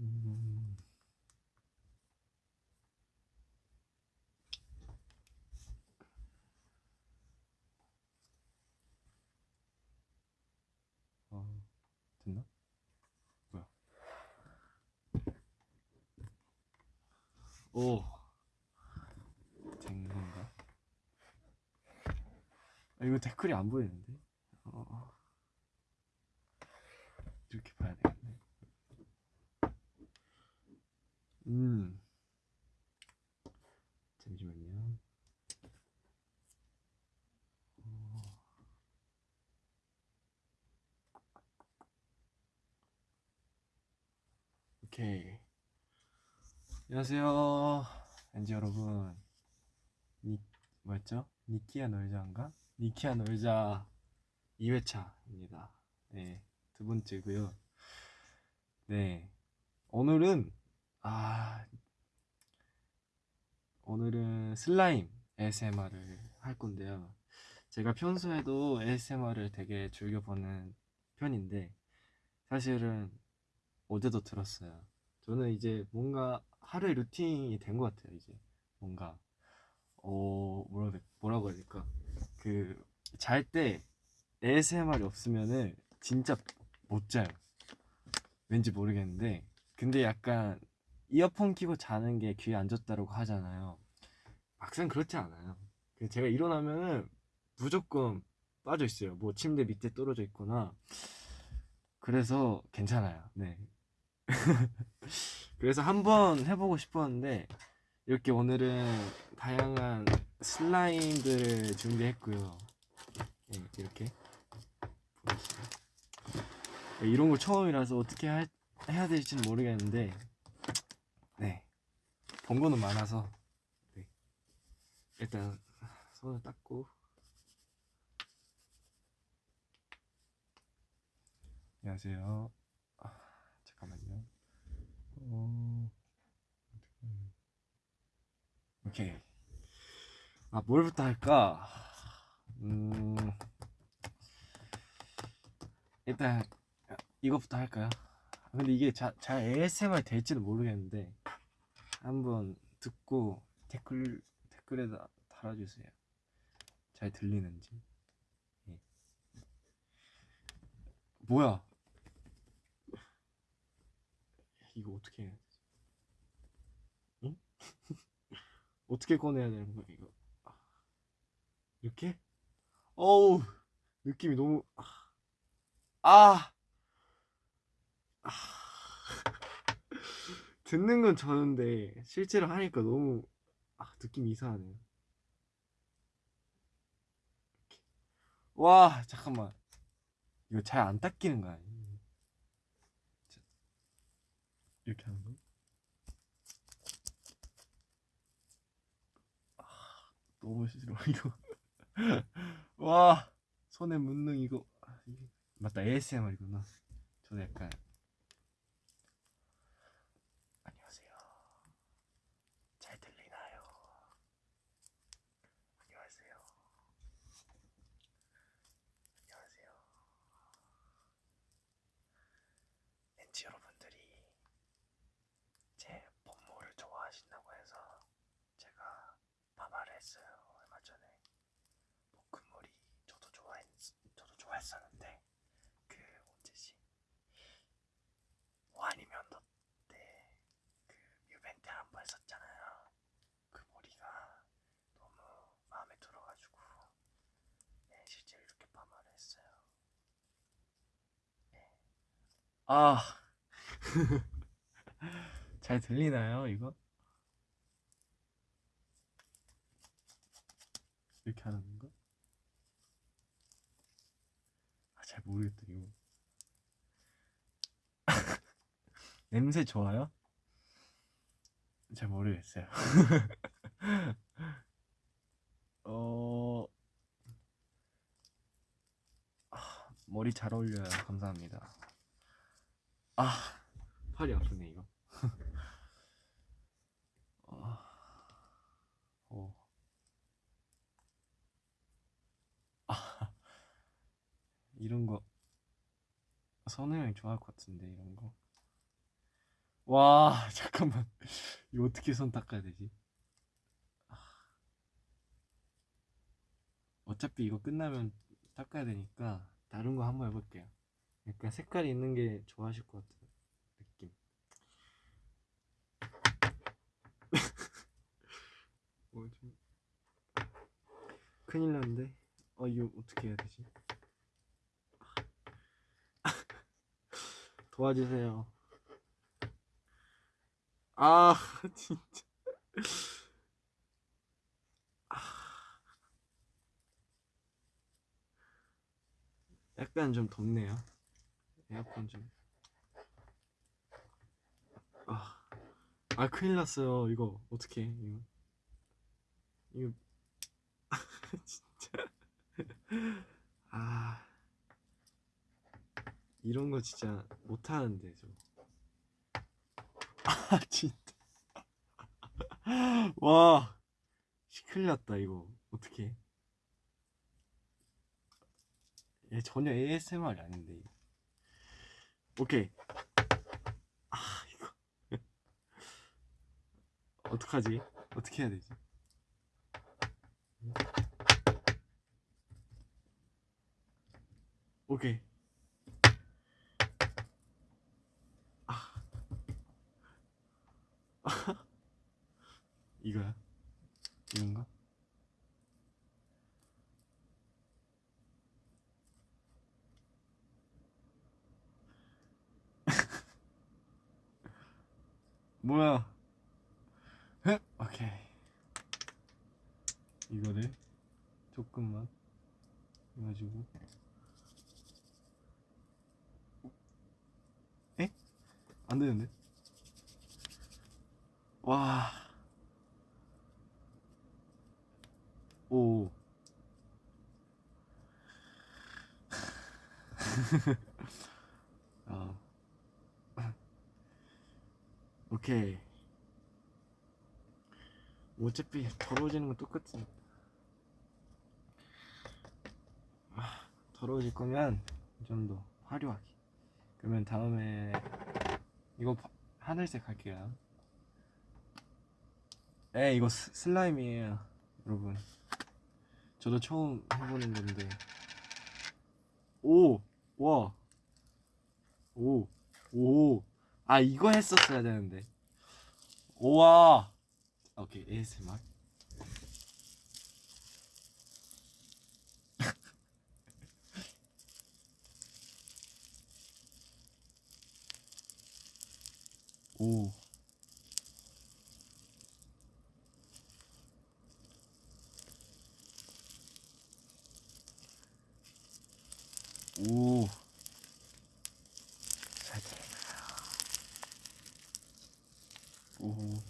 음. 어, 됐나? 뭐야? 오, 된 건가? 아, 이거 댓글이 안 보이는데? 어, 어. 이렇게 봐야 되겠네. 음. 잠시만요. 어. 오케이. 안녕하세요. 엔지 여러분. 니, 뭐였죠? 니키야 놀자인가? 니키야 놀자 2회차입니다. 네, 두 번째고요. 네, 오늘은 아 오늘은 슬라임 ASMR을 할 건데요. 제가 평소에도 ASMR을 되게 즐겨 보는 편인데 사실은 어제도 들었어요. 저는 이제 뭔가 하루의 루틴이 된 것 같아요. 이제 뭔가 어 뭐라 뭐라고 해야 될까? 그 잘 때 ASMR이 없으면은 진짜 못 자요. 왠지 모르겠는데 근데 약간 이어폰 끼고 자는 게 귀에 안 좋다고 하잖아요. 막상 그렇지 않아요. 그 제가 일어나면은 무조건 빠져 있어요. 뭐 침대 밑에 떨어져 있거나 그래서 괜찮아요. 네. 그래서 한번 해보고 싶었는데 이렇게 오늘은 다양한 슬라임들을 준비했고요. 네, 이렇게 이런 걸 처음이라서 어떻게 할- 해야 될지는 모르겠는데 네, 본 거는 많아서 네. 일단 손을 닦고 안녕하세요. 아, 잠깐만요. 어... 오케이. 아, 뭘부터 할까? 음, 일단 이거부터 할까요? 근데 이게 자, 잘 ASMR 될지는 모르겠는데 한번 듣고 댓글 댓글에다 달아주세요. 잘 들리는지. 예. 뭐야? 이거 어떻게 해야 되지? 응? 어떻게 꺼내야 되는 거야 이거? 아, 이렇게? 어우 느낌이 너무 아, 아, 아. 듣는 건 저는데 실제로 하니까 너무 아, 느낌이 이상하네요. 이렇게. 와 잠깐만 이거 잘 안 닦이는 거 아니에요? 자, 이렇게 하는 거? 아, 너무 싫어 이거. 와 손에 묻는 이거 아, 맞다 ASMR이구나. 저도 약간 안녕하세요. 잘 들리나요? 안녕하세요. 안녕하세요. 왠지 여러분들이 제 본모를 좋아하신다고 해서 제가 파마를 했어요 얼마 전에 볶음물이 저도 좋아했 저도 좋아했었는데 그 언제지 와니면도 때그 뮤벤트 한 번 했었잖아요 그 머리가 너무 마음에 들어가지고 네, 실제로 이렇게 파마를 했어요 네. 아, 잘 들리나요, 이거? 이렇게 하는 건가? 아, 잘 모르겠다, 이거. 냄새 좋아요? 잘 모르겠어요. 어, 아, 머리 잘 어울려요. 감사합니다. 아, 팔이 아프네, 이거. 아, 어. 아, 이런 거 선우 형이 좋아할 것 같은데 이런 거. 와 잠깐만 이거 어떻게 손 닦아야 되지? 아. 어차피 이거 끝나면 닦아야 되니까 다른 거 한번 해볼게요. 약간 색깔이 있는 게 좋아하실 것 같은 느낌. 어, 좀 큰일 났는데. 어 이거 어떻게 해야 되지? 도와주세요. 아 진짜. 약간 좀 덥네요. 에어컨 좀. 아, 아 큰일 났어요. 이거 어떻게? 이거 이거 진짜. 아 이런 거 진짜 못 하는데 저. 아 진짜. 와, 큰일 났다 이거 어떻게? 얘 전혀 ASMR이 아닌데. 오케이. 아 이거 어떡하지? 어떻게 해야 되지? 오케이. 이거야? 이건가? 뭐야? 흑! 오케이. 이거를 조금만 해가지고. 에? 안 되는데? 와. 오. 아. 오케이. 어차피 더러워지는 건 똑같으니까. 아, 더러워질 거면 좀더 화려하게. 그러면 다음에 이거 바- 하늘색 할게요. 에 이거 스, 슬라임이에요, 여러분. 저도 처음 해보는 건데. 오, 와, 오, 오. 아 이거 했었어야 되는데. 우와. 오케이 ASMR. 오. 오. 잘 들리나요? 오.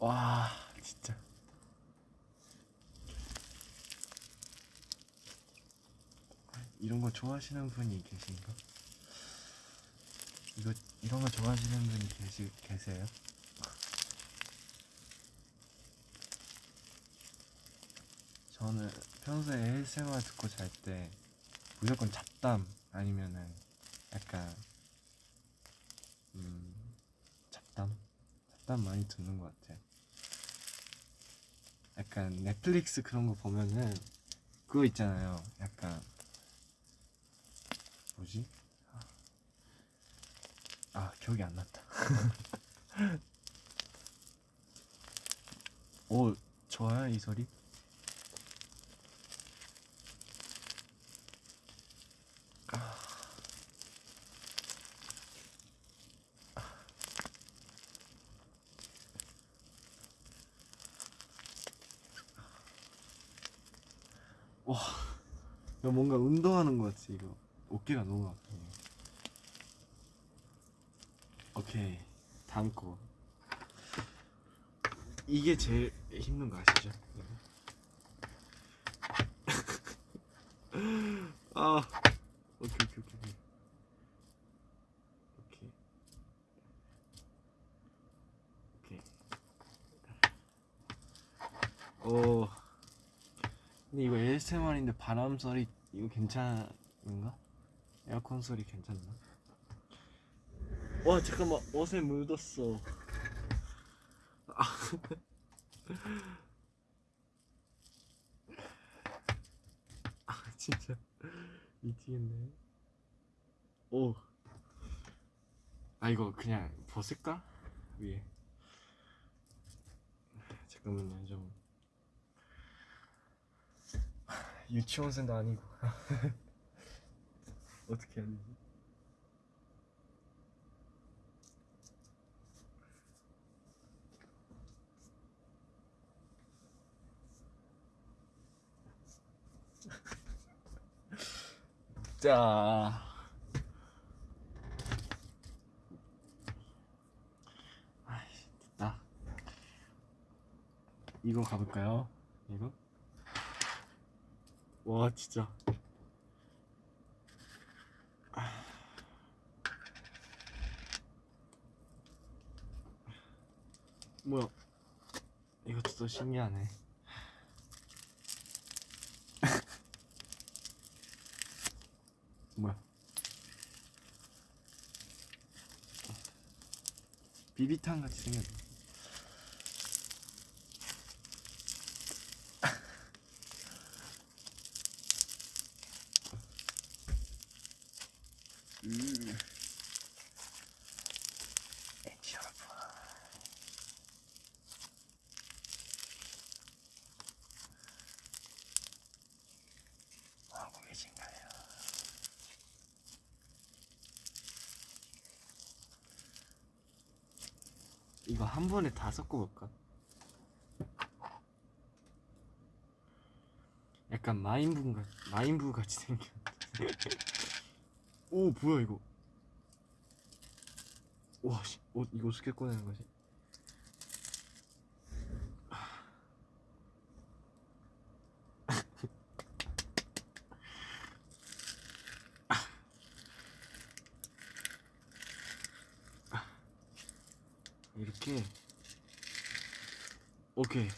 와, 진짜. 이런 거 좋아하시는 분이 계신가? 이거 이런 거 좋아하시는 분이 계시 계세요? 저는 평소에 ASMR 듣고 잘 때 무조건 잡담 아니면은 약간 음 잡담 잡담 많이 듣는 것 같아요. 약간 넷플릭스 그런 거 보면은 그거 있잖아요. 약간 뭐지? 아 기억이 안 났다. 오 좋아요 이 소리? 와, 나 뭔가 운동하는 것 같지 이거. 어깨가 너무 아프네. 오케이, 다음 거. 이게 제일 힘든 거 아시죠? 아 오케이 오케이 오케이 오 근데 이거 ASMR인데 바람 소리 이거 괜찮은가? 에어컨 소리 괜찮나? 와 잠깐만 옷에 묻었어 아. 아 진짜 미치겠네 오. 아 이거 그냥 벗을까? 위에 잠깐만요 좀 유치원생도 아니고 어떻게 해야 되지? 자 아이씨 됐다 이거 가볼까요? 이거? 와 진짜 뭐야? 이것도 또 신기하네. 뭐야? 비비탄 같이 생겼네 음. 엔지 여러분 하고 계신가요? 이거 한 번에 다 섞어볼까? 약간 마인부 같 마인부 같이 생겼. 오 뭐야 이거? 와, 씨, 어, 이거 어떻게 꺼내는 거지? 이렇게 오케이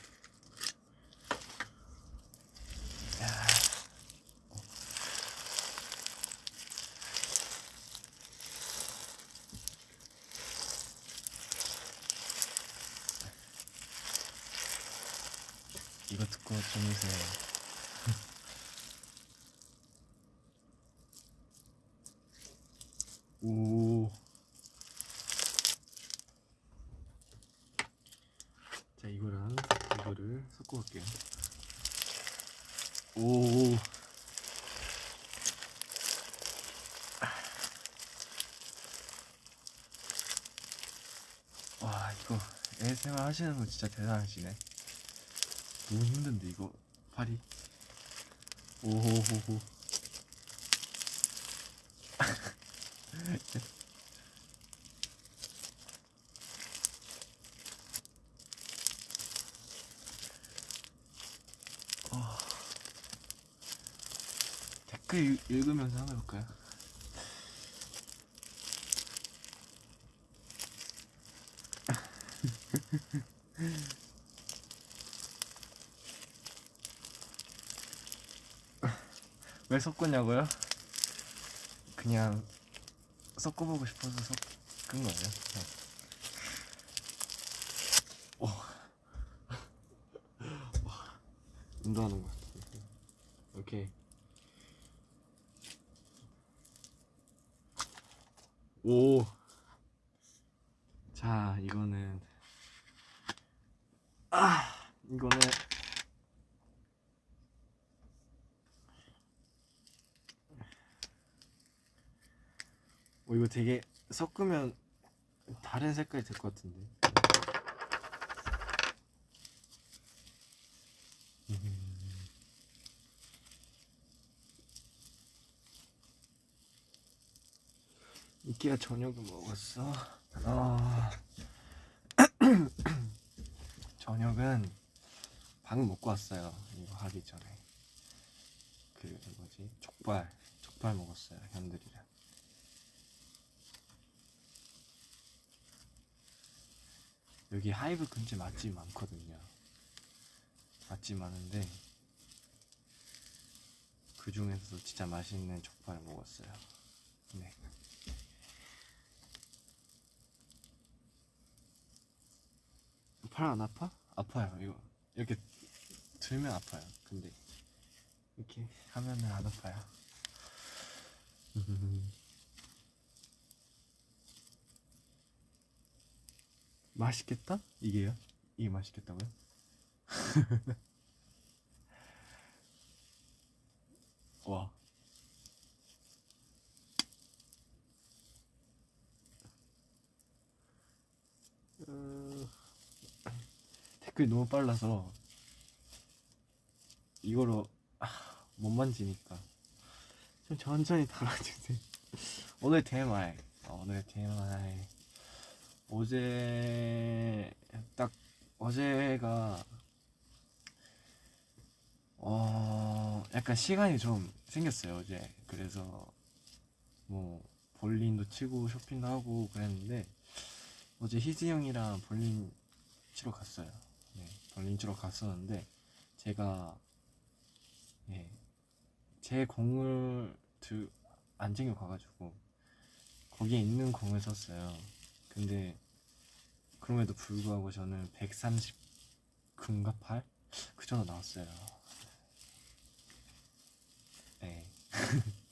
이거 듣고 주무세요 오. 자 이거랑 이거를 섞어볼게요. 오. 와 이거 ASMR 하시는 분 진짜 대단하시네. 너무 힘든데 이거 팔이. 오호호호. 어. 댓글 읽- 읽으면서 한번 해볼까요? 왜 섞었냐고요? 그냥 섞어보고 싶어서 섞은 거예요. 오. 와, 운동하는 것 같아. 오케이. 오. 자, 이거는 아, 이거는 어, 이거 되게 섞으면 다른 색깔이 될 것 같은데. 음. 이끼가 저녁을 먹었어. 아. 저녁은 방금 먹고 왔어요. 이거 하기 전에. 그 뭐지 족발 족발 먹었어요 현들이랑 여기 하이브 근처 맛집 많거든요. 맛집 많은데 그 중에서도 진짜 맛있는 족발을 먹었어요. 네. 팔 안 아파? 아파요. 이거 이렇게 들면 아파요. 근데 이렇게 하면은 안 아파요 맛있겠다? 이게요? 이게 맛있겠다고요? 와 어, 댓글이 너무 빨라서 이거로 아, 못 만지니까 좀 천천히 달아주세요 오늘 TMI 어, 오늘 TMI 어제 딱 어제가 어 약간 시간이 좀 생겼어요 어제 그래서 뭐 볼링도 치고 쇼핑도 하고 그랬는데 어제 희지 형이랑 볼링 치러 갔어요 네 볼링 치러 갔었는데 제가 예, 제 공을 들, 안 챙겨 가가지고 거기에 있는 공을 썼어요. 근데 그럼에도 불구하고 저는 130 금가 8? 그 정도 나왔어요. 네.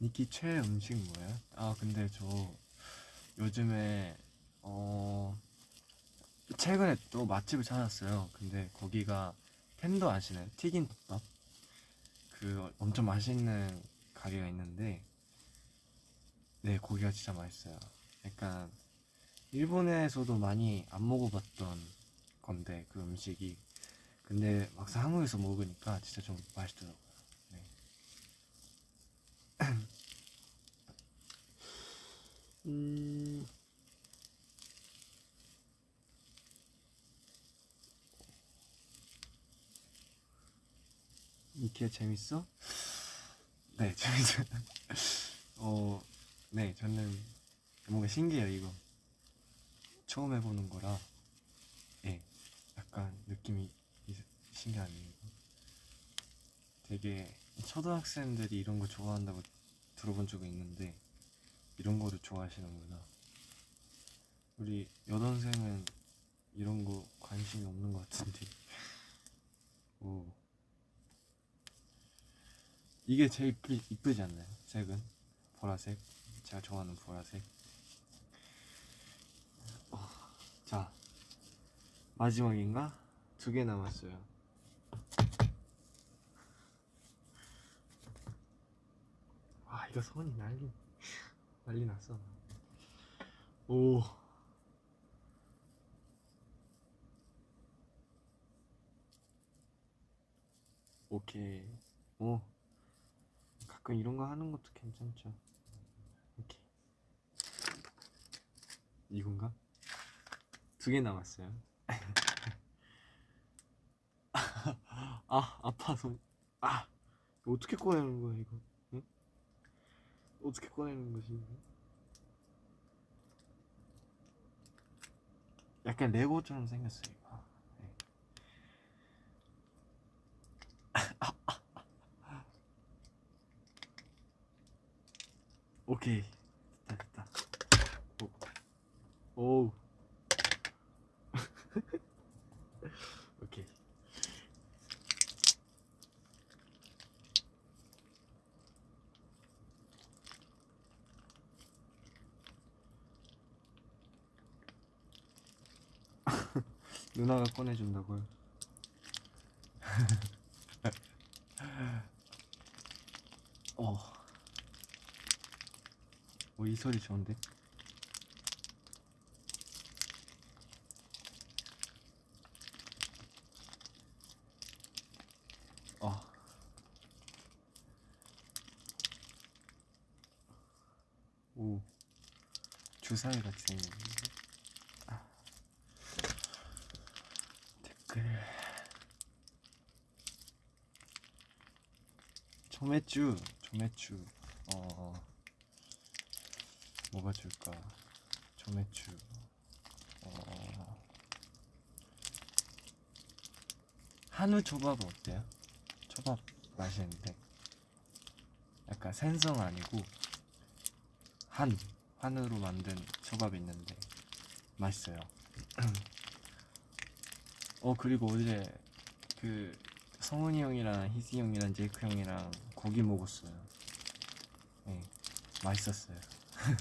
니키 최애 음식 뭐예요? 아 근데 저 요즘에 어 최근에 또 맛집을 찾았어요. 근데 거기가 팬더 아시나요? 튀긴 덮밥? 그 엄청 맛있는 가게가 있는데 네 거기가 진짜 맛있어요. 약간 일본에서도 많이 안 먹어봤던 건데 그 음식이 근데 막상 한국에서 먹으니까 진짜 좀 맛있더라고요. 네. 음. 이게 재밌어? 네, 재밌어요. 어, 네, 저는 뭔가 신기해요, 이거. 처음 해보는 거라, 예, 약간 느낌이 이- 신기하네요. 되게 초등학생들이 이런 거 좋아한다고 들어본 적이 있는데, 이런 거를 좋아하시는구나. 우리 여동생은 이런 거 관심이 없는 것 같은데. 오. 이게 제일 이쁘, 이쁘지 않나요? 색은 보라색 제가 좋아하는 보라색. 어, 자 마지막인가? 두 개 남았어요. 아 이거 손이 난리 난리 났어. 오. 오케이. 오. 가끔 이런 거 하는 것도 괜찮죠. 이렇게 이건가? 두 개 남았어요. 아 아파 손. 아 어떻게 꺼내는 거야 이거? 응? 어떻게 꺼내는 거지? 약간 레고처럼 생겼어요 이거. 네. 오케이 됐다 됐다 오 오우 오케이 누나가 꺼내준다고요? 어. 오, 이 소리 좋은데? 어. 오. 주사위 같이 생겼는데? 아. 댓글. 조매쭈 조매쭈 어 뭐가 좋을까 조매쭈 어 한우 초밥 어때요? 초밥 맛있는데 약간 생선 아니고 한 한우로 만든 초밥이 있는데 맛있어요. 어 그리고 어제 그 성훈이 형이랑 희지 형이랑 제이크 형이랑 고기 먹었어요. 네, 맛있었어요.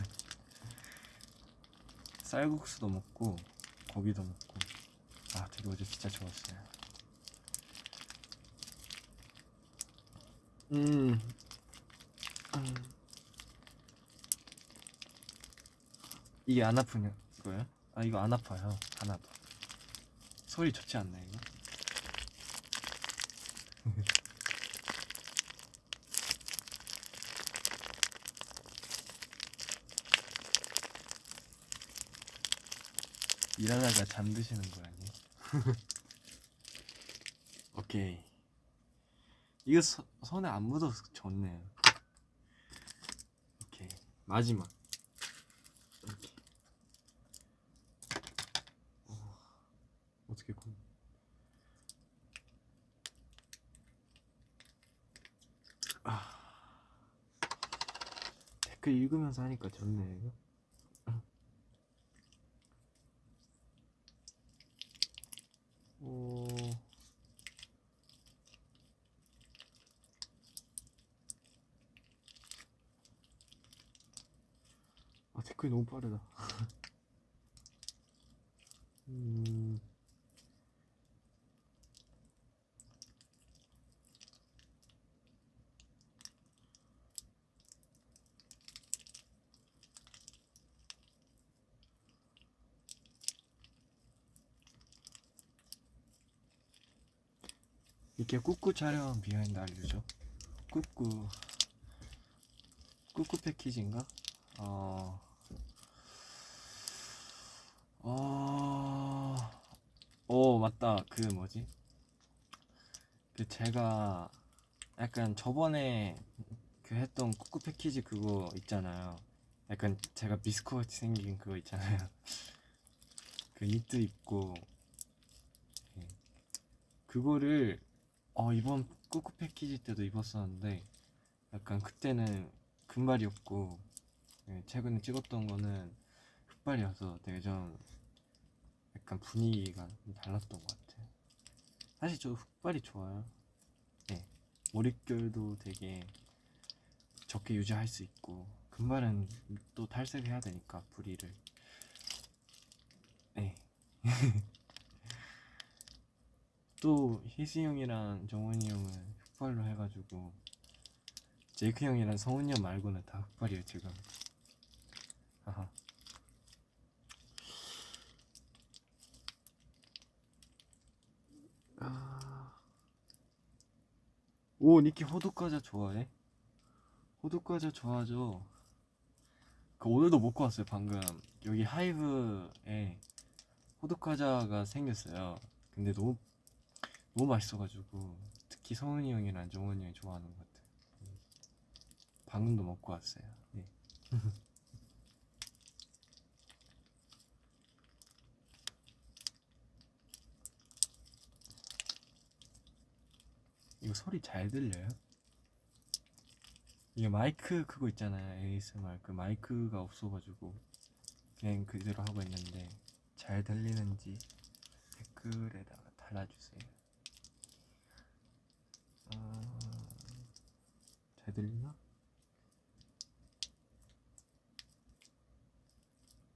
쌀국수도 먹고 고기도 먹고 아 되게 어제 진짜 좋았어요. 음. 음. 이게 안 아프냐 이거요? 아 이거 안 아파요 하나도. 소리 좋지 않나 이거? 일하다가 잠드시는 거 아니에요? 오케이. 이거 서, 손에 안 묻어서 좋네요. 오케이. 마지막. 어, 어떻게 건 아, 댓글 읽으면서 하니까 좋네 이거 오. 아 댓글이 너무 빠르다. 음. 이렇게 꾸꾸 촬영 비하인드 알려줘. 꾸꾸 꾸꾸 패키지인가? 어. 어. 오 맞다 그 뭐지? 그 제가 약간 저번에 그 했던 꾸꾸 패키지 그거 있잖아요. 약간 제가 미스코 같이 생긴 그거 있잖아요. 그 니트 입고 예. 그거를 어 이번 꾸꾸 패키지 때도 입었었는데 약간 그때는 금발이었고 예, 최근에 찍었던 거는 흑발이어서 되게 좀 약간 분위기가 좀 달랐던 것 같아요. 사실 저 흑발이 좋아요. 네, 머릿결도 되게 적게 유지할 수 있고 금발은 또 탈색해야 되니까 부리를. 네. 또 희수 형이랑 정원이 형은 흑발로 해가지고 제이크 형이랑 성훈이 형 말고는 다 흑발이에요 지금. 아하. 오 니키 호두과자 좋아해? 호두과자 좋아하죠. 그 오늘도 먹고 왔어요 방금 여기 하이브에 호두과자가 생겼어요. 근데 너무 너무 맛있어가지고 특히 성훈이 형이랑 정원이 형이 좋아하는 것 같아요. 방금도 먹고 왔어요. 네. 이거 소리 잘 들려요? 이게 마이크 그거 있잖아요 ASMR 그 마이크가 없어가지고 그냥 그대로 하고 있는데 잘 들리는지 댓글에다가 달아주세요 아... 잘 들리나?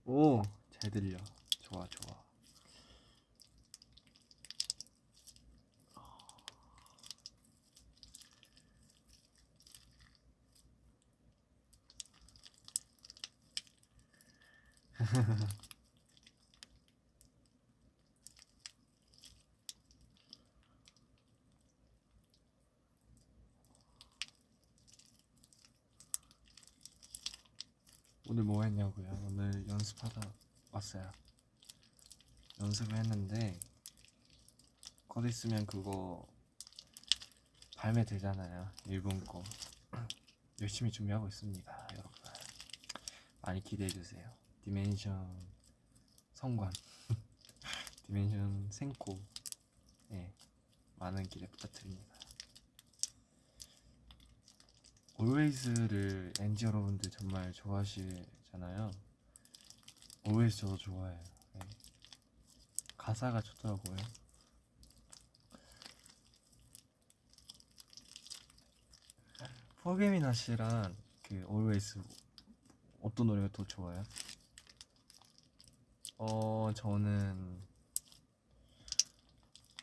오! 잘 들려 좋아 좋아 오늘 뭐 했냐고요? 오늘 연습하다 왔어요. 연습을 했는데 곧 있으면 그거 발매되잖아요. 일본 거 열심히 준비하고 있습니다, 여러분. 많이 기대해 주세요. Dimension 섬광, Dimension 閃光, 예, 많은 기대 부탁드립니다. Always를 ENGENE 여러분들 정말 좋아하시잖아요. Always 저도 좋아해요. 예. 가사가 좋더라고요. 포게미나 씨랑 그 Always 어떤 노래가 더 좋아요? 어 저는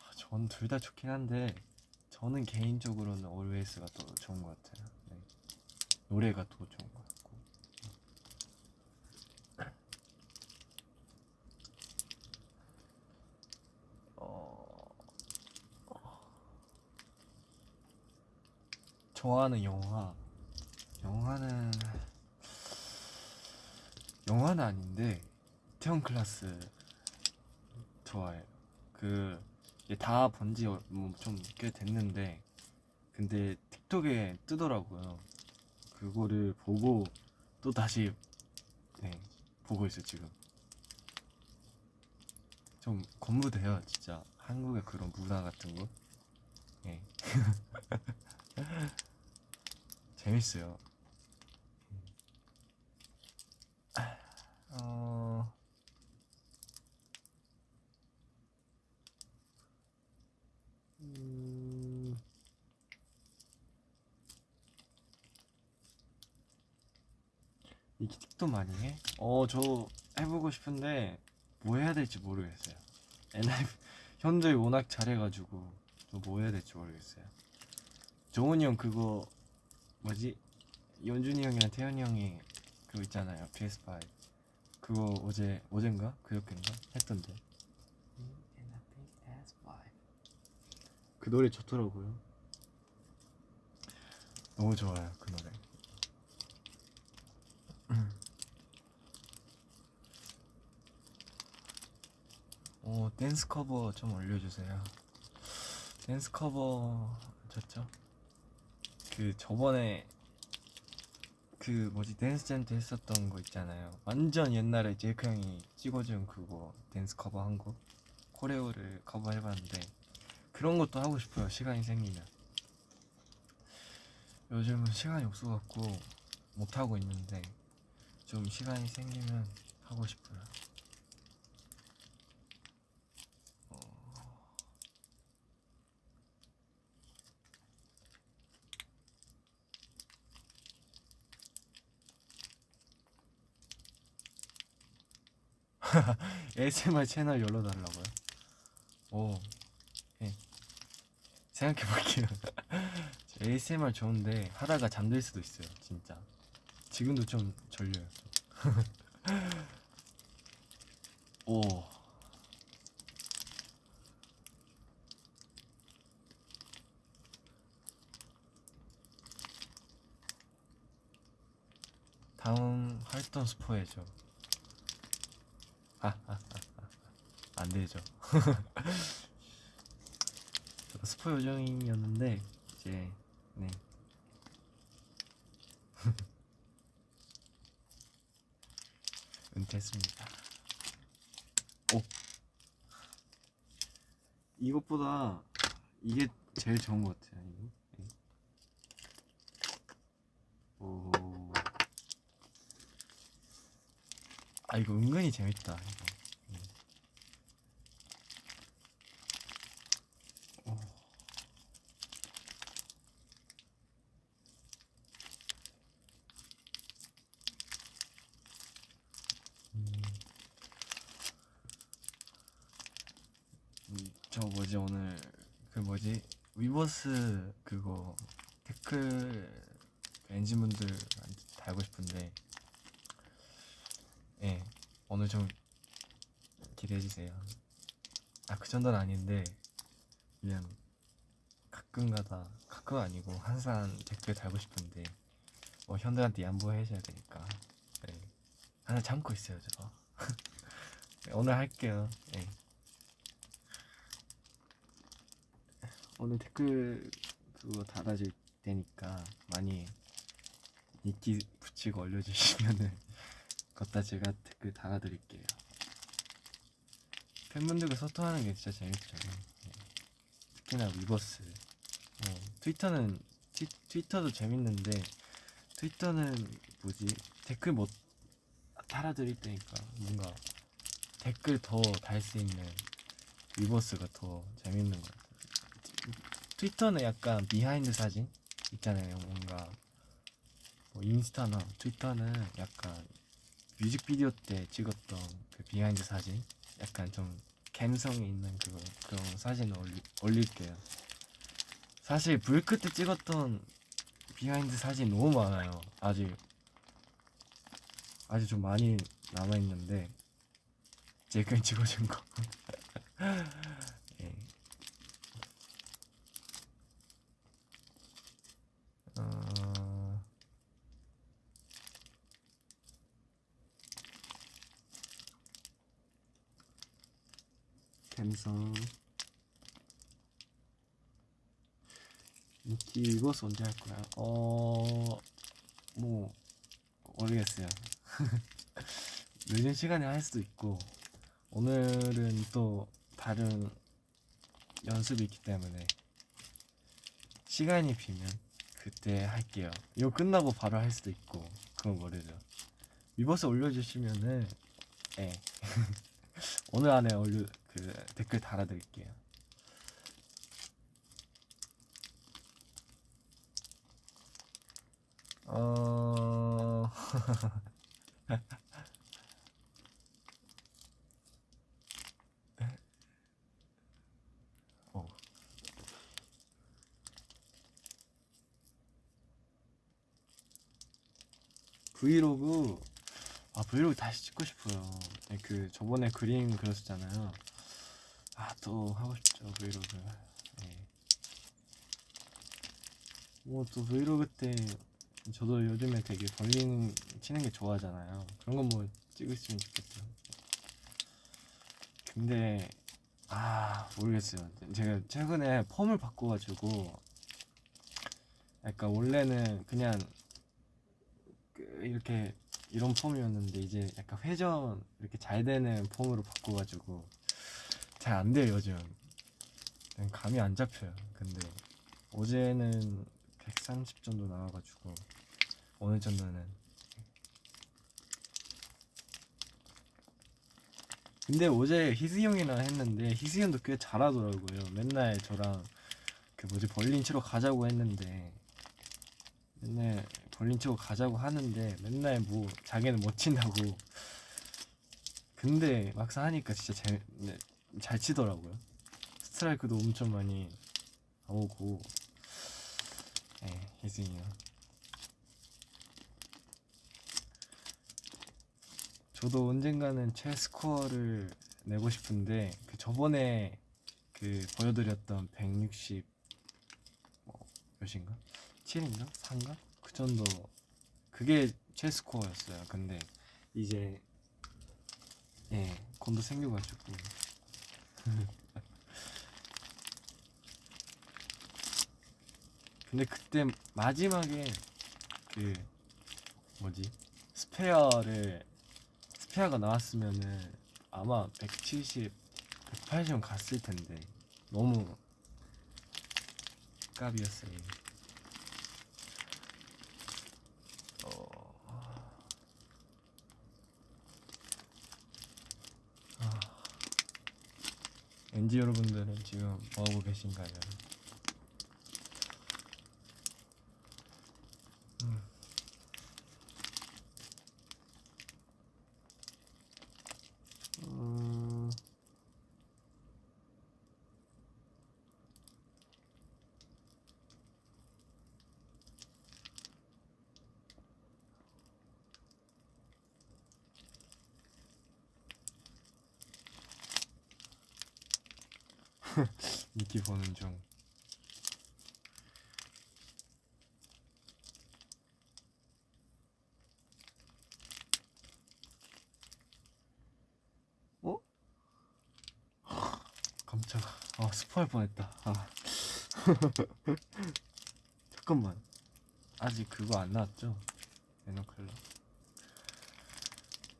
아, 전둘 다 좋긴 한데 저는 개인적으로는 Always가 더 좋은 것 같아요. 네. 노래가 더 좋은 것 같고. 어... 좋아하는 영화 영화는 영화는 아닌데 태형 클라스 좋아해요. 그 다 본지 뭐좀꽤 됐는데 근데 틱톡에 뜨더라고요. 그거를 보고 또 다시 네 보고 있어요 지금. 좀 건무돼요 진짜 한국의 그런 문화 같은 거. 예. 재밌어요. 어... 음... 이틱도 많이 해? 어, 저 해보고 싶은데 뭐 해야 될지 모르겠어요. 옛날 현저히 워낙 잘해가지고 저 뭐 해야 될지 모르겠어요. 정훈이 형 그거 뭐지? 연준이 형이랑 태현이 형이 그거 있잖아요. PS5 그거 어제 어젠가 그저께인가 했던데. 그 노래 좋더라고요. 너무 좋아요 그 노래. 오 댄스 커버 좀 올려주세요. 댄스 커버 좋죠? 그 저번에 그 뭐지 댄스 젠트 했었던 거 있잖아요. 완전 옛날에 제이크 형이 찍어준 그거 댄스 커버 한 거. 코레오를 커버 해봤는데 그런 것도 하고 싶어요. 시간이 생기면. 요즘은 시간이 없어갖고 못 하고 있는데 좀 시간이 생기면 하고 싶어요. 어... ASMR 채널 열어달라고요? 오, 예. 생각해볼게요. ASMR 좋은데 하다가 잠들 수도 있어요, 진짜. 지금도 좀 졸려요. 좀. 오. 다음 활동 스포해줘. 아, 아, 아, 아. 안 되죠. 저 스포 요정이었는데 이제 네. 은퇴했습니다. 오. 이것보다 이게 제일 좋은 것 같아요. 이거. 네. 오. 아 이거 은근히 재밌다. 이거. 음. 오. 음. 음, 저 뭐지 오늘 그 뭐지 위버스 그거 댓글 엔진분들 달고 싶은데 예 오늘 좀 기대해 주세요. 아 그 정도는 아닌데 그냥 가끔가다 가끔 아니고 항상 댓글 달고 싶은데 뭐 현들한테 양보해 줘야 되니까 네. 하나 참고 있어요 저. 네, 오늘 할게요. 네. 오늘 댓글 그거 달아줄 테니까 많이 인기 붙이고 올려주시면은 걷다 제가 댓글 달아드릴게요. 팬분들과 소통하는 게 진짜 재밌죠. 네. 특히나 위버스. 어, 트위터는 티, 트위터도 재밌는데 트위터는 뭐지 댓글 못 달아드릴 때니까 뭔가 댓글 더 달 수 있는 위버스가 더 재밌는 것 같아요. 트위터는 약간 behind 사진 있잖아요. 뭔가 뭐 인스타나 트위터는 약간 뮤직비디오 때 찍었던 그 behind 사진 약간 좀 감성이 있는 그거 그런 사진을 올리, 올릴게요. 사실 불크 때 찍었던 behind 사진 너무 많아요. 아직 아직 좀 많이 남아 있는데 제가 찍어준 거. 감성 인기 이거스 언제 할 거야? 어... 뭐 모르겠어요. 늦은 시간에 할 수도 있고 오늘은 또 다른 연습이 있기 때문에 시간이 비면 그때 할게요. 이거 끝나고 바로 할 수도 있고 그건 모르죠. 위버스 올려주시면은 예 오늘 안에 올려 그 댓글 달아드릴게요. 어 어. 브이로그 아 브이로그 다시 찍고 싶어요. 네, 그 저번에 그림 그렸었잖아요. 아또 하고 싶죠 브이로그. 네. 뭐또 브이로그 때 저도 요즘에 되게 벌린 치는 게 좋아하잖아요. 그런 건 뭐 찍으시면 좋겠죠. 근데 아 모르겠어요. 제가 최근에 펌을 바꿔가지고 약간 원래는 그냥 그 이렇게 이런 펌이었는데 이제 약간 회전 이렇게 잘 되는 펌으로 바꿔가지고 잘 안 돼요 요즘. 감이 안 잡혀요. 근데 어제는 130 정도 나와가지고 오늘 정도는 근데 어제 희승 형이랑 했는데 희승 형도 꽤 잘하더라고요. 맨날 저랑 그 뭐지 벌린 치러 가자고 했는데 맨날 벌린 치러 가자고 하는데 맨날 뭐 자기는 못 친다고 근데 막상 하니까 진짜 잘, 네, 잘 치더라고요. 스트라이크도 엄청 많이 나오고 네, 희승이 형 저도 언젠가는 최스코어를 내고 싶은데 그 저번에 그 보여드렸던 160 뭐, 몇인가? 7인가? 4인가? 그 정도 그게 최스코어였어요. 근데 이제 예 곤도 생겨가지고 근데 그때 마지막에 그 뭐지 스페어를 스페어가 나왔으면은 아마 170, 180은 갔을 텐데 너무 깝이었어요. NG 여러분들은 지금 뭐하고 계신가요? 음. 음... 인기 보는 중. 어? 깜짝아. 아, 스포할 뻔했다. 아. 잠깐만 아직 그거 안 나왔죠? 에너클럽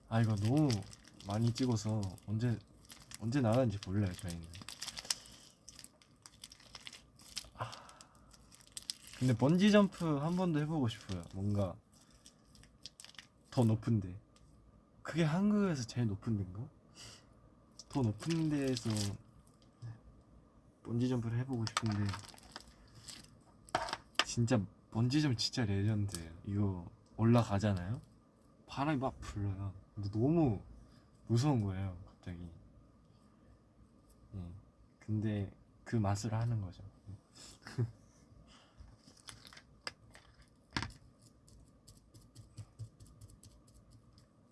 아 이거 너무 많이 찍어서 언제 언제 나가는지 몰라요 저희는 아, 근데 번지 점프 한 번도 해보고 싶어요 뭔가 더 높은데 그게 한국에서 제일 높은 데인가? 더 높은 데에서 번지 점프를 해보고 싶은데 진짜 번지 점프 진짜 legend예요. 이거 올라가잖아요? 바람이 막 근데 너무 무서운 거예요 갑자기. 예. 근데 그 맛을 하는 거죠.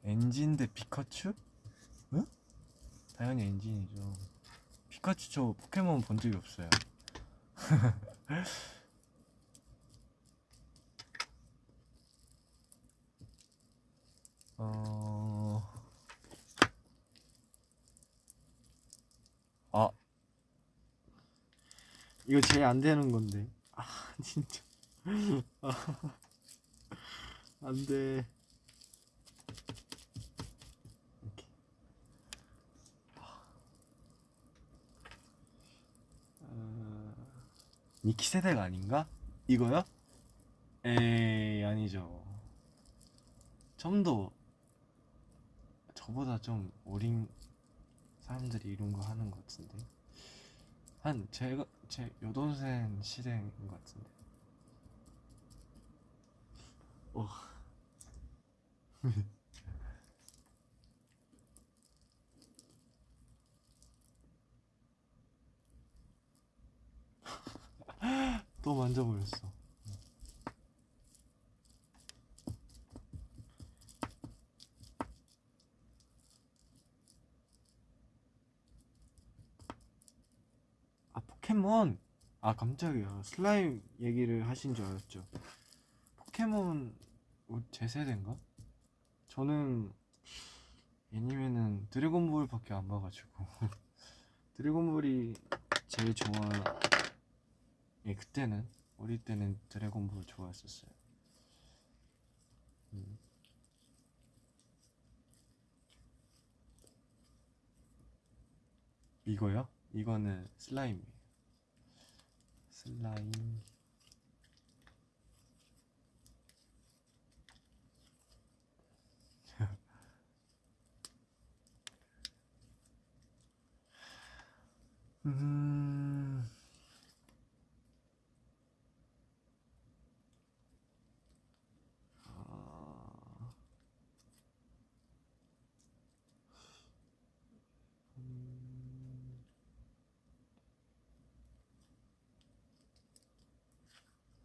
엔진 대 피카츄? 응? 당연히 엔진이죠 피카츄 저 포켓몬 본 적이 없어요. 어... 아. 이거 제일 안 되는 건데. 아 진짜. 아, 안돼 2키 세대가 아닌가? 이거요? 에이 아니죠 좀 더 저보다 좀 어린 사람들이 이런 거 하는 것 같은데 한 제가 제 여동생 시대인 것 같은데 어 또 만져버렸어. 아 포켓몬? 아 깜짝이야. 슬라임 얘기를 하신 줄 알았죠. 포켓몬 어, 제 세대인가? 저는 애니메는 드래곤볼밖에 안 봐가지고. 드래곤볼이 제일 좋아 예 그때는 어릴 때는 드래곤볼 좋아했었어요 음. 이거요? 이거는 슬라임이에요 슬라임 음...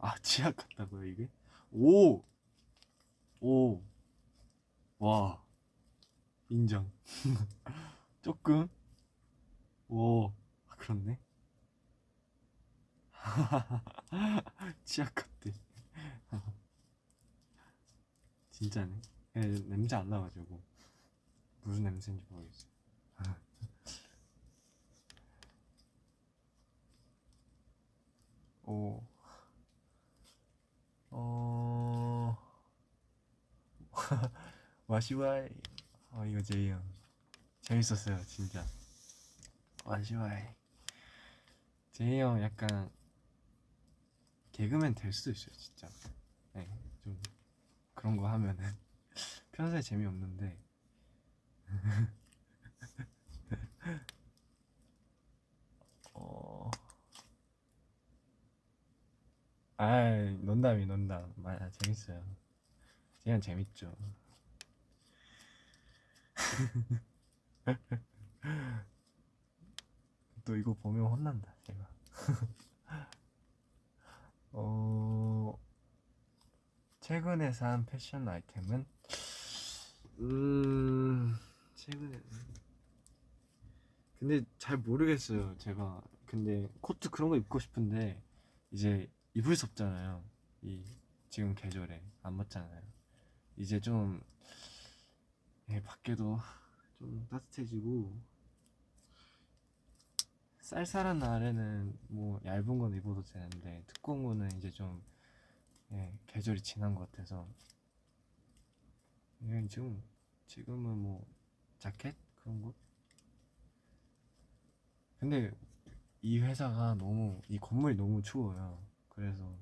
아, 지하 같다고요, 이게? 오! 오! 와, 인정. 조금? 오, 아, 그렇네. 치약 같대. 진짜네. 예, 냄새 안 나가지고. 무슨 냄새인지 모르겠어요. 오. 어. 와시와이. 어, 이거 제이 형. 재밌었어요, 진짜. 와시와이. 제이 형 약간 개그맨 될 수도 있어요, 진짜. 네, 좀 그런 거 하면은 평소에 재미없는데. 어. 아, 농담이 농담. 맞아, 재밌어요. 형 재밌죠. 또 이거 보면 혼난다, 제가. 어, 최근에 산 패션 아이템은? 음, 최근에. 근데 잘 모르겠어요, 제가. 근데 코트 그런 거 입고 싶은데, 이제 입을 수 없잖아요. 이, 지금 계절에. 안 맞잖아요. 이제 좀, 예, 밖에도 좀 따뜻해지고, 쌀쌀한 날에는 뭐 얇은 건 입어도 되는데 두꺼운 거는 이제 좀 예, 계절이 지난 것 같아서 예, 지금 지금은 뭐 자켓 그런 거 근데 이 회사가 너무 이 건물이 너무 추워요 그래서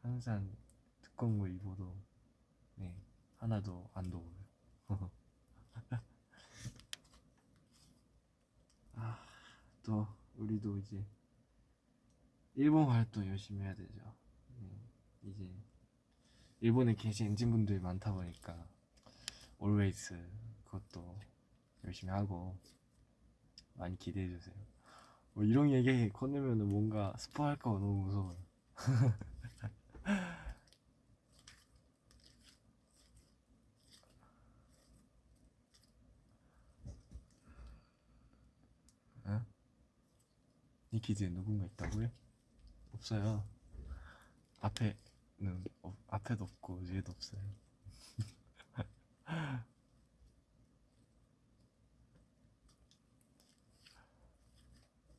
항상 두꺼운 거 입어도 네 하나도 안 더워요 아, 또 우리도 이제 일본 활동 열심히 해야 되죠 네, 이제 일본에 계신 엔진분들이 많다 보니까 always 그것도 열심히 하고 많이 기대해 주세요. 뭐 이런 얘기 건네면은 뭔가 스포할까 봐 너무 무서워요. 어? 니키즈에 누군가 있다고요? 없어요. 앞에는 어, 앞에도 없고 뒤에도 없어요.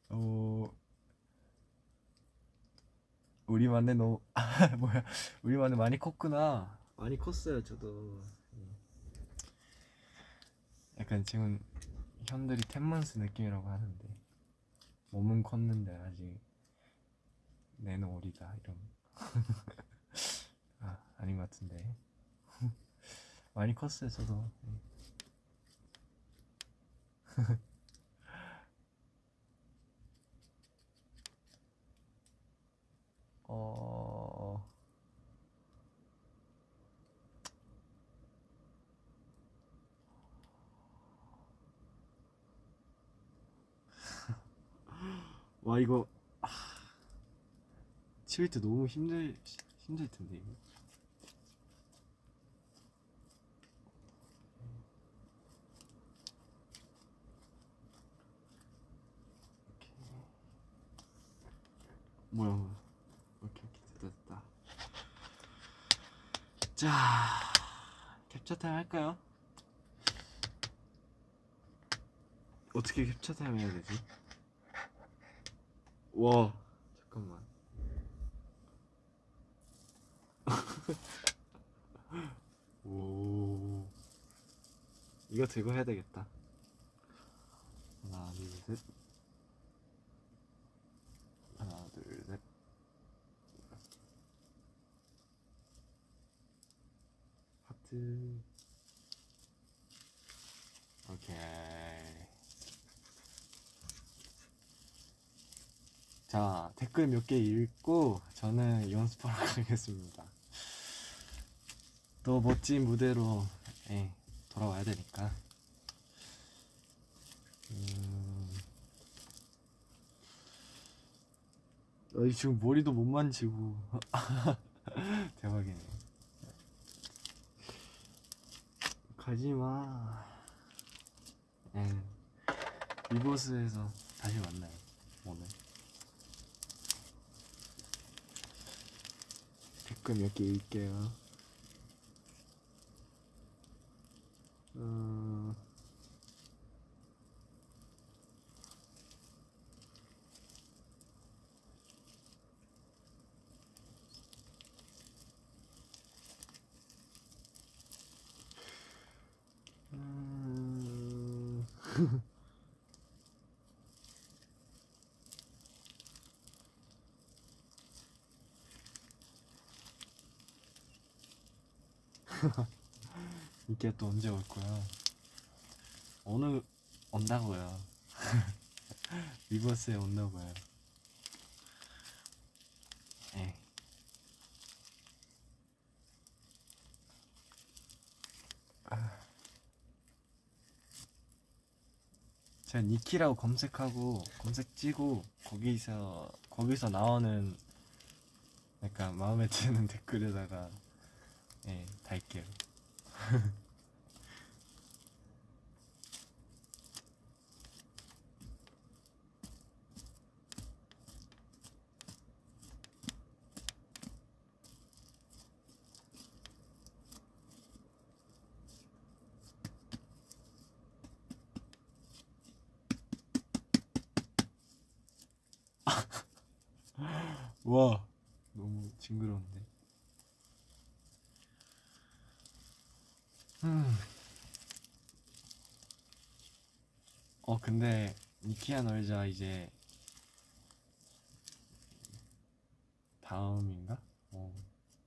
어 우리만의 너무 아, 뭐야. 우리만의 많이 컸구나. 많이 컸어요 저도. 음. 약간 지금 현들이 텐먼스 느낌이라고 하는데 몸은 컸는데 아직 내는 오리다 이런. 아 아닌 것 같은데. 많이 컸어요 저도 어 와 이거 아, 치울 때 너무 힘들 힘들 텐데 이거. 뭐야 뭐야 오케이 오케이 됐다 됐다 자 캡처 타임 할까요? 어떻게 캡처 타임 해야 되지? 와 잠깐만 오 이거 들고 해야 되겠다 하나 둘셋 하나 둘셋 하 트 오케이. 자 댓글 몇 개 읽고 저는 연습하러 가겠습니다. 또 멋진 무대로 예, 돌아와야 되니까. 음... 어, 지금 머리도 못 만지고. 대박이네 가지마. 예, 리버스에서 다시 만나요 오늘. 댓글 몇 개 읽게요 어... 음... 이게 또 언제 올 거야? 오늘 온다고요. 리버스에 온다고요. 예. 제가 니키라고 검색하고 검색 찌고 거기서 거기서 나오는 약간 마음에 드는 댓글에다가 예 달게요. 와 너무 징그러운데 음. 어 근데 니 키야 놀자 이제 다음인가? 어,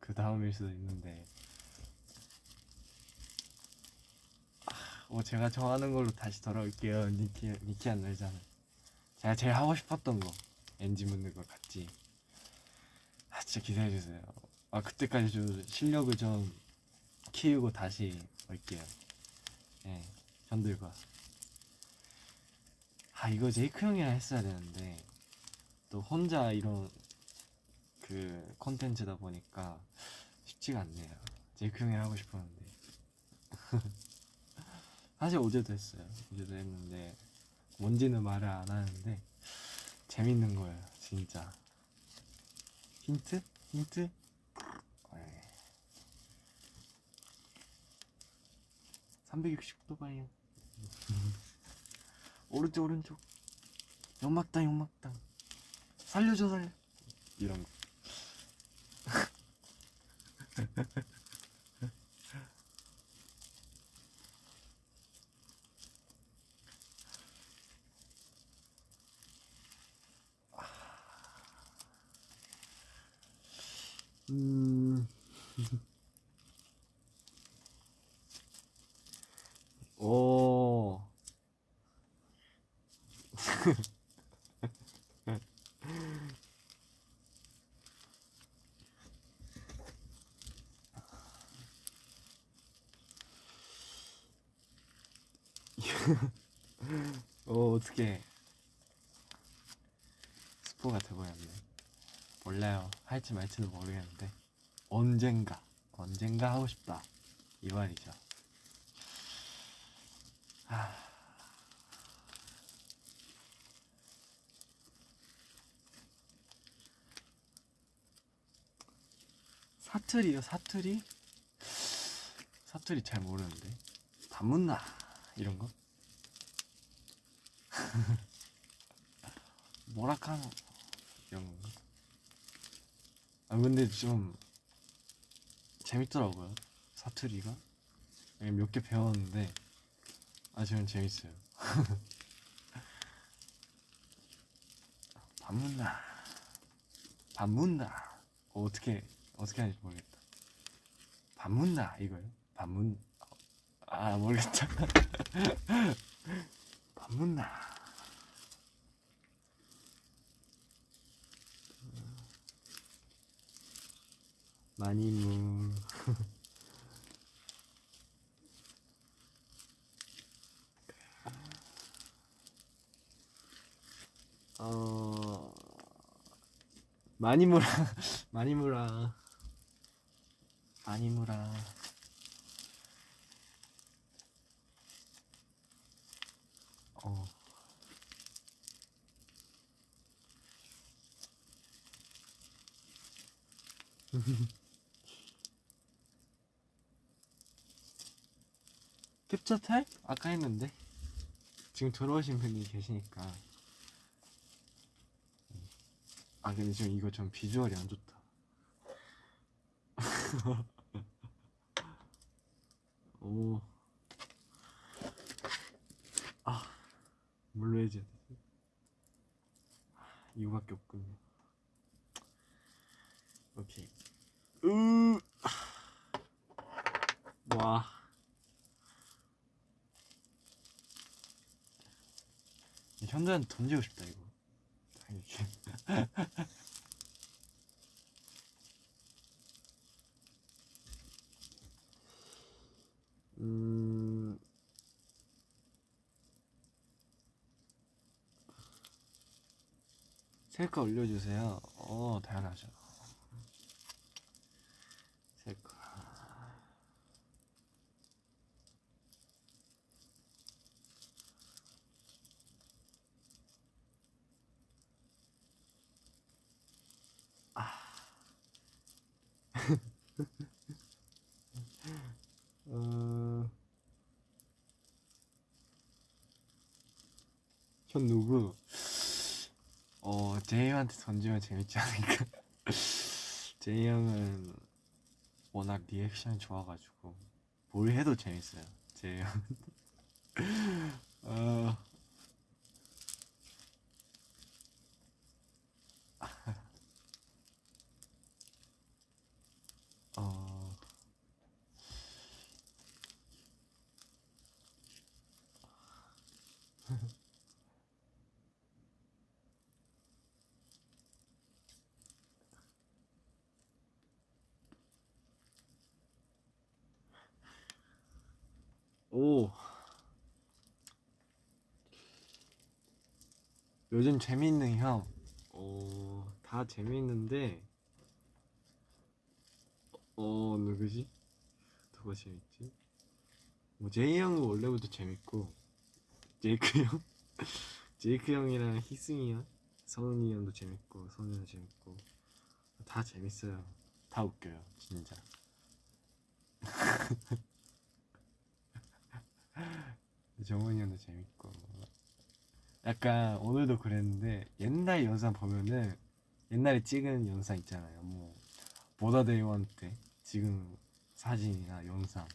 그 다음일 수도 있는데. 아, 뭐 제가 정하는 걸로 다시 돌아올게요 니키 니키야 놀자는. 제가 제일 하고 싶었던 거 엔진 묻는 거 같이 아 진짜 기대해 주세요. 아 그때까지 좀 실력을 좀 키우고 다시 올게요. 예 현들과 아 이거 제이크 형이랑 했어야 되는데 또 혼자 이런 그 콘텐츠다 보니까 쉽지가 않네요 제이크 형이랑 하고 싶었는데 사실 어제도 했어요 어제도 했는데 뭔지는 말을 안 하는데 재밌는 거예요 진짜 힌트? 힌트? 네. 360도 방향 오른쪽 오른쪽 연막당 연막당 살려줘 살려 이런 거 음. 오. 오, 어떡해. 스포가 돼버렸네. 몰라요. 할지 말지는 모르겠는데. 언젠가, 언젠가 하고 싶다. 이 말이죠. 아. 사투리요, 사투리? 사투리 잘 모르는데. 반문나 이런 거? 뭐라카노 이런 건가? 아 근데 좀 재밌더라고요 사투리가 몇 개 배웠는데 아 저는 재밌어요 반문나 반문나 어, 어떻게 어떻게 하는지 모르겠다. 반문나 이거요? 반문 아 모르겠다. 반문나 많이 무 어 많이 물어 많이 물어 물어 어. 캡처 탈? 아까 했는데. 지금 들어오신 분이 계시니까. 아 근데 지금 이거 좀 비주얼이 안 좋다 오. 아, 뭘로 해줘야 되지? 아, 이거밖에 없군요. 오케이. 으, 와. 현자한테 던지고 싶다 이거. 아, 이렇 셀카 올려주세요. 어, 당연하죠. 셀카. 아. 어... 현 누구? 어, 제이 형한테 재밌지 않을까? 제이 형은 워낙 리액션이 좋아가지고 뭘 해도 재밌어요. 제 어... 어... 오. 요즘 재미있는 형. 어, 다 재미있는데, 어, 누구지? 누가 재밌지? 뭐, 제이 형은 원래부터 재밌고, 제이크 형? 제이크 형이랑 희승이 형? 서은이 형도 재밌고, 형 재밌고, 다 재밌어요. 다 웃겨요, 진짜. 정훈이 형도 재밌고. 약간 오늘도 그랬는데 옛날 영상 보면은 옛날에 찍은 영상 있잖아요. 뭐 보다데이원 때 지금 사진이나 영상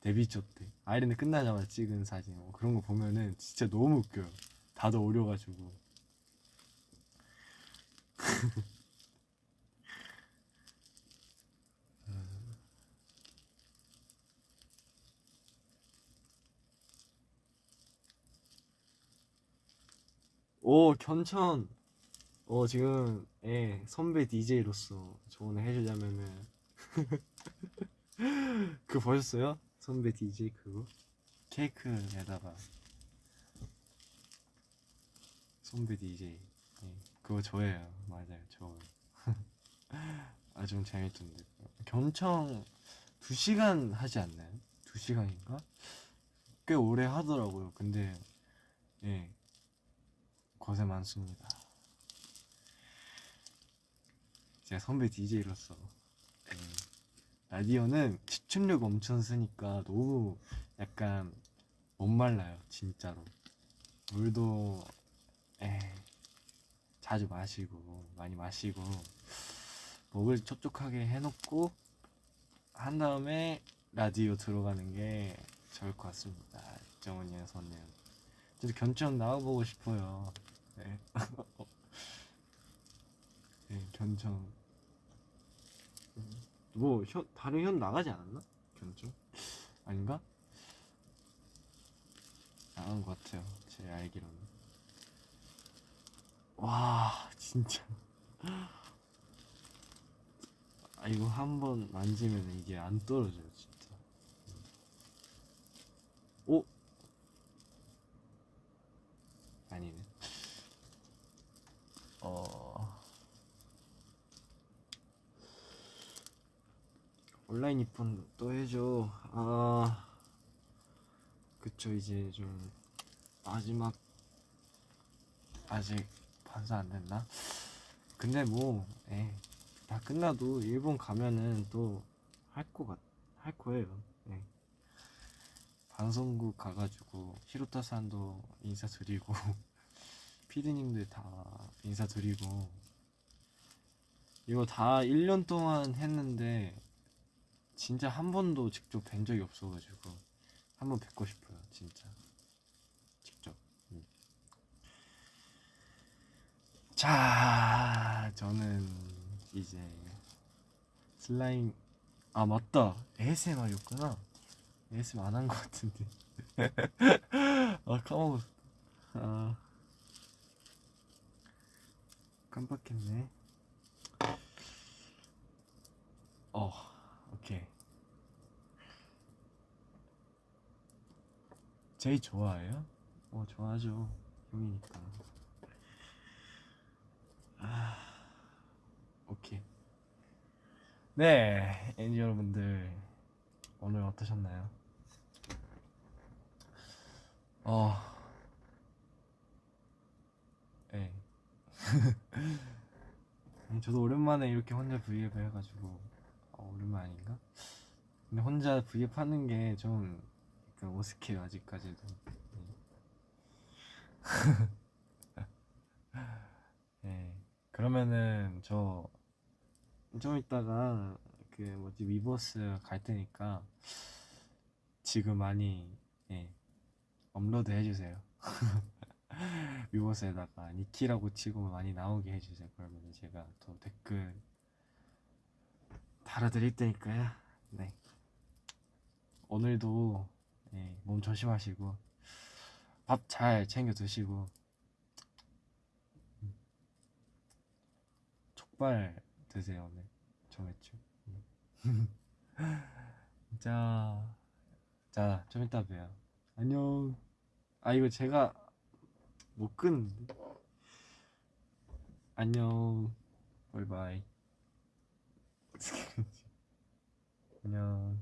데뷔 초 때 아이랜드 끝나자마자 찍은 사진 뭐 그런 거 보면은 진짜 너무 웃겨요. 다들 어려가지고 오 견천. 어 지금 예 선배 DJ로서 조언을 해주자면은. 그거 보셨어요? 선배 DJ 그거? 케이크에다가 선배 DJ 예, 그거 저예요. 맞아요 저 아 좀 재밌던데. 견청 2시간 하지 않나요? 2시간인가? 꽤 오래 하더라고요. 근데 예 고생 많습니다. 제가 선배 DJ로서 네. 라디오는 시춘력 엄청 쓰니까 너무 약간 못 말라요 진짜로 물도 에 자주 마시고 많이 마시고 목을 촉촉하게 해놓고 한 다음에 라디오 들어가는 게 좋을 것 같습니다 정은이의 선님 저도 견청 나와보고 싶어요 네. 네, 견청. 뭐, 현, 다른 현 나가지 않았나? 견청? 아닌가? 나간 것 같아요. 제 알기로는. 와, 진짜. 아, 이거 한 번 만지면 이게 안 떨어져요, 진짜. 오? 아니네. 어. 온라인 입번 또 해줘. 아. 그쵸 이제 좀 마지막 아직 반사 안 됐나? 근데 뭐다 끝나도 일본 가면은 또 할 거할 거예요. 예. 방송국 가가지고 히로타산도 인사드리고 피디님들 다 인사드리고. 이거 다 1년 동안 했는데 진짜 한 번도 직접 뵌 적이 없어가지고 한 번 뵙고 싶어요 진짜. 직접. 음. 자 저는 이제 슬라임 아 맞다. ASMR이었구나. ASMR 안 한 것 같은데. 아 까먹었어. 아 깜빡했네. 어, 오케이. 제이 좋아해요? 어, 좋아하죠. 형이니까. 아, 오케이. 네, 엔지 여러분들. 오늘 어떠셨나요? 어, 네. 저도 오랜만에 이렇게 혼자 브이앱 해가지고 어, 오랜만 아닌가? 근데 혼자 브이앱 하는 게좀 어색해요 아직까지도 네 그러면은 저 좀 이따가 그 뭐지 위버스 갈 테니까 지금 많이 예, 업로드 해주세요. 위버스에다가 니키라고 치고 많이 나오게 해주세요. 그러면 제가 또 댓글 달아드릴 테니까요. 네. 오늘도 예, 몸 조심하시고 밥 잘 챙겨 드시고 음. 족발 드세요 오늘 정했죠. 음. 자, 자, 좀 이따 봬요. 안녕. 아 이거 제가 못 끄는데. 안녕. 바이바이. 안녕.